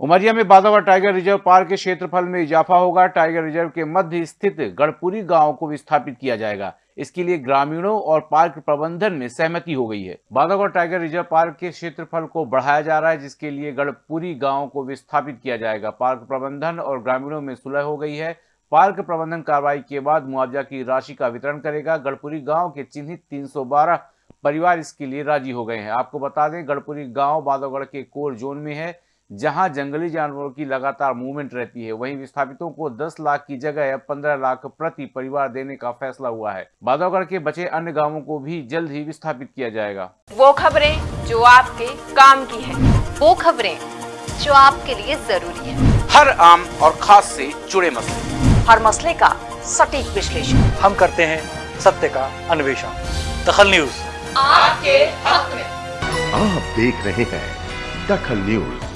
उमरिया में Bandhavgarh tiger reserve park के क्षेत्रफल में इजाफा होगा। टाइगर रिज़र्व के मध्य स्थित गढ़पुरी गाँव को विस्थापित किया जाएगा। इसके लिए ग्रामीणों और पार्क प्रबंधन में सहमति हो गई है। बांधवगढ़ टाइगर रिज़र्व पार्क के क्षेत्रफल को बढ़ाया जा रहा है, जिसके लिए गढ़पुरी गाँव को विस्थापित किया जाएगा। पार्क प्रबंधन और ग्रामीणों में सुलह हो गई है। पार्क प्रबंधन कार्रवाई के बाद मुआवजा की राशि का वितरण करेगा। गढ़पुरी गाँव के चिन्हित तीन सौ बारह परिवार इसके लिए राज़ी हो गए हैं। आपको बता दें, गढ़पुरी गाँव बांधवगढ़ के कोर जोन में है। जहाँ जंगली जानवरों की लगातार मूवमेंट रहती है वहीं विस्थापितों को 10 लाख की जगह अब 15 लाख प्रति परिवार देने का फैसला हुआ है। बादौगढ़ के बचे अन्य गाँवों को भी जल्द ही विस्थापित किया जाएगा। वो खबरें जो आपके काम की है। वो खबरें जो आपके लिए ज़रूरी है। हर आम और खास से जुड़े मसले। हर मसले का सटीक विश्लेषण। हम करते हैं सत्य का अन्वेषण। दखल न्यूज़। आपके हक में। आप देख रहे हैं दखल न्यूज़।